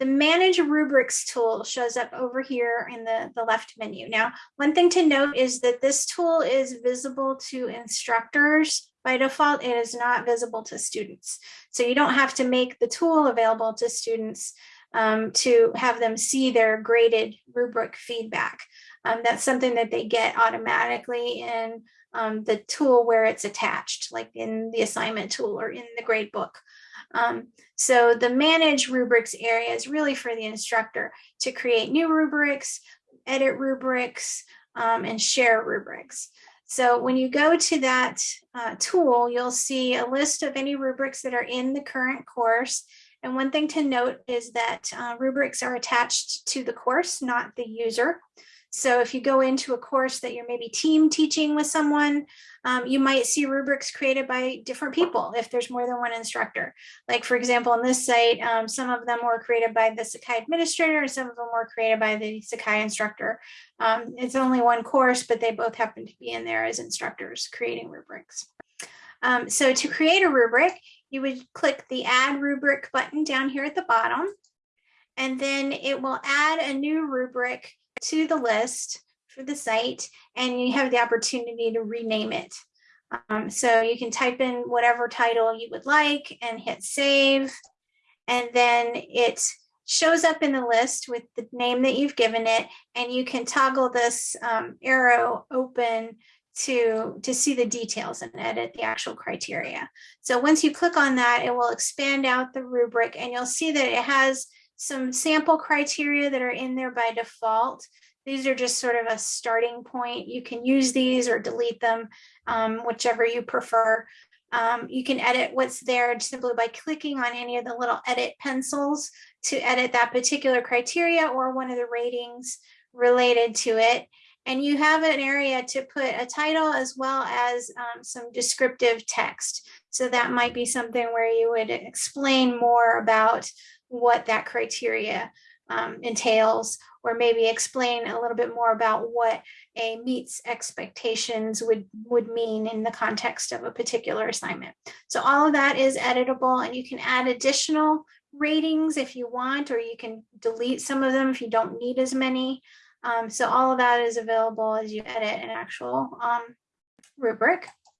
the manage rubrics tool shows up over here in the, the left menu. Now, one thing to note is that this tool is visible to instructors by default, it is not visible to students. So you don't have to make the tool available to students um, to have them see their graded rubric feedback. Um, that's something that they get automatically in um, the tool where it's attached, like in the assignment tool or in the grade book. Um, so the manage rubrics area is really for the instructor to create new rubrics, edit rubrics, um, and share rubrics. So when you go to that uh, tool, you'll see a list of any rubrics that are in the current course. And one thing to note is that uh, rubrics are attached to the course, not the user. So if you go into a course that you're maybe team teaching with someone, um, you might see rubrics created by different people if there's more than one instructor. Like for example, on this site, um, some of them were created by the Sakai administrator and some of them were created by the Sakai instructor. Um, it's only one course, but they both happen to be in there as instructors creating rubrics. Um, so to create a rubric, you would click the add rubric button down here at the bottom, and then it will add a new rubric to the list for the site and you have the opportunity to rename it. Um, so you can type in whatever title you would like and hit save. And then it shows up in the list with the name that you've given it. And you can toggle this um, arrow open to, to see the details and edit the actual criteria. So once you click on that, it will expand out the rubric and you'll see that it has some sample criteria that are in there by default. These are just sort of a starting point. You can use these or delete them, um, whichever you prefer. Um, you can edit what's there simply by clicking on any of the little edit pencils to edit that particular criteria or one of the ratings related to it. And you have an area to put a title as well as um, some descriptive text. So that might be something where you would explain more about what that criteria um, entails, or maybe explain a little bit more about what a meets expectations would, would mean in the context of a particular assignment. So all of that is editable and you can add additional ratings if you want, or you can delete some of them if you don't need as many. Um, so all of that is available as you edit an actual um, rubric.